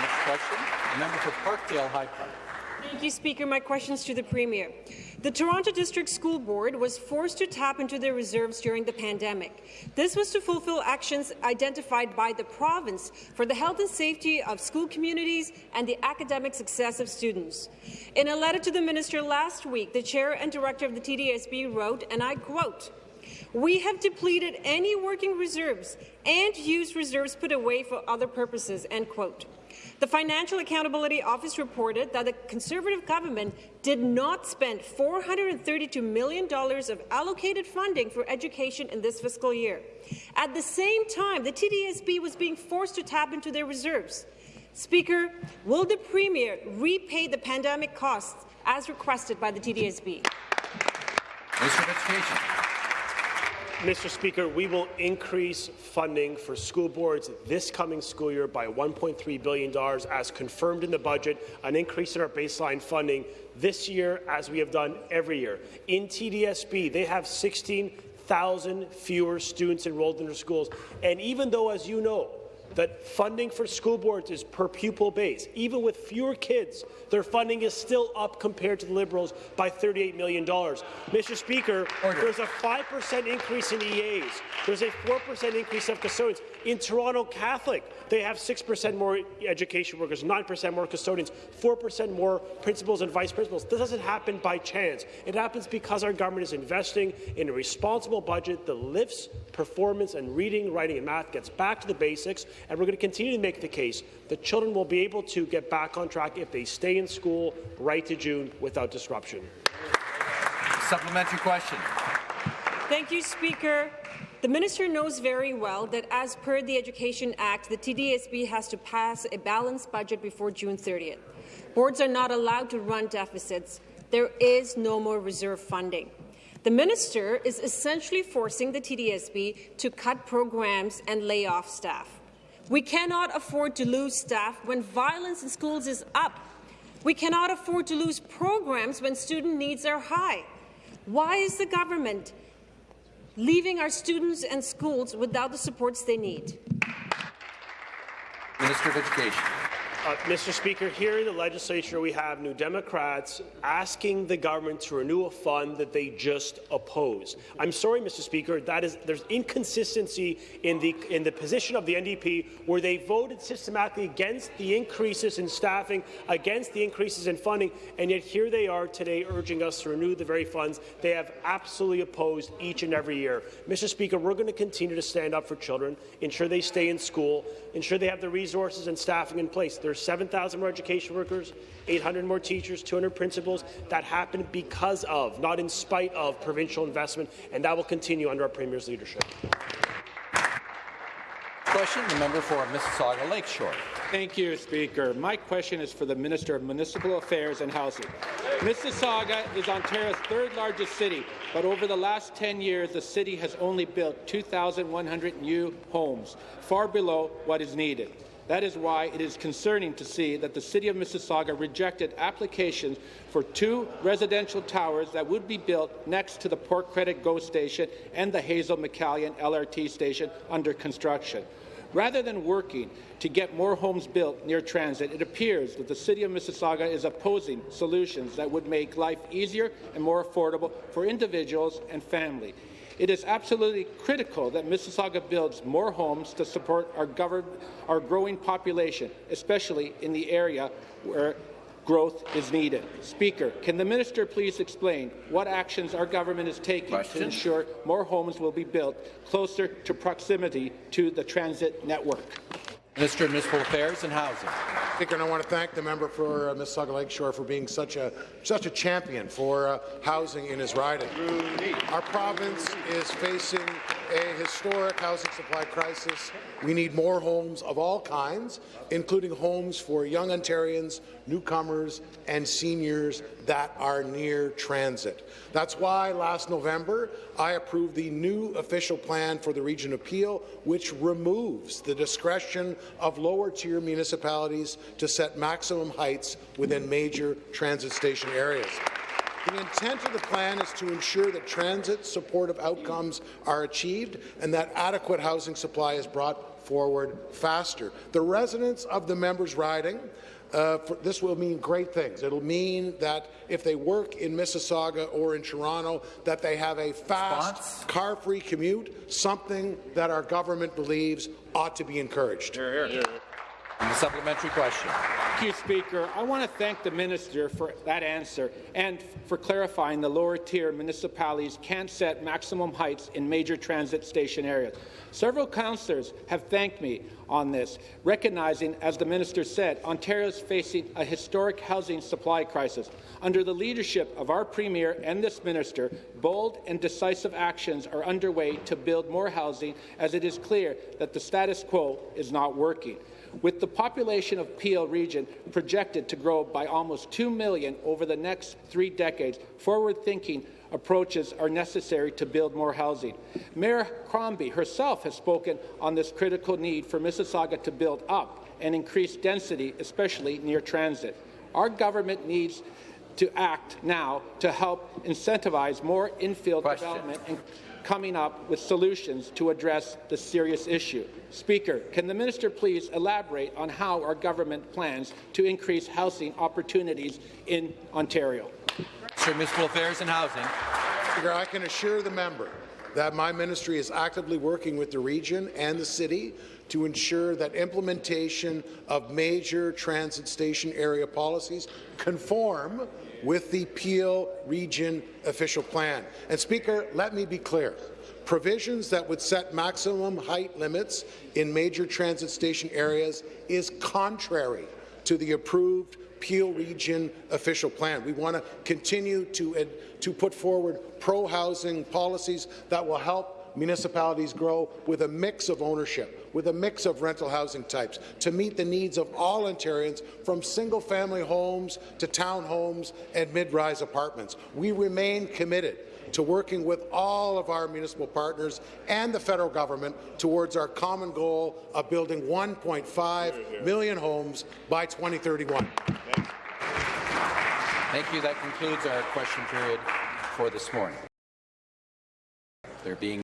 Next question, the member for Parkdale High Park. Thank you, Speaker. My question is to the Premier. The Toronto District School Board was forced to tap into their reserves during the pandemic. This was to fulfill actions identified by the province for the health and safety of school communities and the academic success of students. In a letter to the minister last week, the chair and director of the TDSB wrote, and I quote, we have depleted any working reserves and used reserves put away for other purposes. End quote. The Financial Accountability Office reported that the Conservative government did not spend $432 million of allocated funding for education in this fiscal year. At the same time, the TDSB was being forced to tap into their reserves. Speaker, will the Premier repay the pandemic costs as requested by the TDSB? Minister of Education. Mr. Speaker, we will increase funding for school boards this coming school year by $1.3 billion, as confirmed in the budget, an increase in our baseline funding this year, as we have done every year. In TDSB, they have 16,000 fewer students enrolled in their schools. And even though, as you know, that funding for school boards is per pupil base. Even with fewer kids, their funding is still up compared to the Liberals by $38 million. Mr. Speaker, Order. there's a 5% increase in EAs. There's a 4% increase of custodians. In Toronto Catholic, they have 6% more education workers, 9% more custodians, 4% more principals and vice principals. This doesn't happen by chance. It happens because our government is investing in a responsible budget that lifts performance and reading, writing and math, gets back to the basics, and we're going to continue to make the case that children will be able to get back on track if they stay in school right to June without disruption. Supplementary question. Thank you, Speaker. The minister knows very well that as per the Education Act, the TDSB has to pass a balanced budget before June 30th. Boards are not allowed to run deficits. There is no more reserve funding. The minister is essentially forcing the TDSB to cut programs and lay off staff. We cannot afford to lose staff when violence in schools is up. We cannot afford to lose programs when student needs are high. Why is the government leaving our students and schools without the supports they need? Minister of Education. Uh, Mr. Speaker, here in the legislature we have New Democrats asking the government to renew a fund that they just oppose. I'm sorry, Mr. Speaker, that is there's inconsistency in the in the position of the NDP where they voted systematically against the increases in staffing, against the increases in funding, and yet here they are today urging us to renew the very funds they have absolutely opposed each and every year. Mr. Speaker, we're going to continue to stand up for children, ensure they stay in school, ensure they have the resources and staffing in place. There's 7,000 more education workers, 800 more teachers, 200 principals. That happened because of, not in spite of, provincial investment, and that will continue under our Premier's leadership. Question, the member for Mississauga Lakeshore. Thank you, Speaker. My question is for the Minister of Municipal Affairs and Housing. Mississauga is Ontario's third largest city, but over the last 10 years, the city has only built 2,100 new homes, far below what is needed. That is why it is concerning to see that the City of Mississauga rejected applications for two residential towers that would be built next to the Port Credit GO station and the Hazel McCallion LRT station under construction. Rather than working to get more homes built near transit, it appears that the City of Mississauga is opposing solutions that would make life easier and more affordable for individuals and families. It is absolutely critical that Mississauga builds more homes to support our, our growing population, especially in the area where growth is needed. Speaker, can the minister please explain what actions our government is taking Question. to ensure more homes will be built closer to proximity to the transit network? Minister of Municipal Affairs and Housing. Speaker, and I want to thank the member for uh, Mississauga Lakeshore for being such a such a champion for uh, housing in his riding. Our province is facing a historic housing supply crisis. We need more homes of all kinds, including homes for young Ontarians, newcomers, and seniors that are near transit. That's why last November I approved the new official plan for the region of Peel, which removes the discretion of lower-tier municipalities to set maximum heights within major transit station areas. The intent of the plan is to ensure that transit supportive outcomes are achieved and that adequate housing supply is brought forward faster. The residents of the members' riding uh, for, this will mean great things. It'll mean that if they work in Mississauga or in Toronto, that they have a fast, car-free commute, something that our government believes ought to be encouraged. Here, here. The supplementary question. Thank you, Speaker. I want to thank the minister for that answer and for clarifying the lower tier municipalities can't set maximum heights in major transit station areas. Several councillors have thanked me on this, recognizing, as the minister said, Ontario is facing a historic housing supply crisis. Under the leadership of our Premier and this minister, bold and decisive actions are underway to build more housing, as it is clear that the status quo is not working. With the population of Peel region projected to grow by almost 2 million over the next three decades, forward-thinking approaches are necessary to build more housing. Mayor Crombie herself has spoken on this critical need for Mississauga to build up and increase density, especially near transit. Our government needs to act now to help incentivize more infill Question. development and coming up with solutions to address the serious issue. Speaker, can the minister please elaborate on how our government plans to increase housing opportunities in Ontario? Sir, Municipal Affairs and Housing. Speaker, I can assure the member that my ministry is actively working with the region and the city to ensure that implementation of major transit station area policies conform with the Peel Region official plan. And Speaker, let me be clear. Provisions that would set maximum height limits in major transit station areas is contrary to the approved Peel Region official plan. We want to continue to, to put forward pro-housing policies that will help municipalities grow with a mix of ownership, with a mix of rental housing types, to meet the needs of all Ontarians, from single-family homes to townhomes and mid-rise apartments. We remain committed to working with all of our municipal partners and the federal government towards our common goal of building 1.5 million homes by 2031. Thank you. That concludes our question period for this morning. There being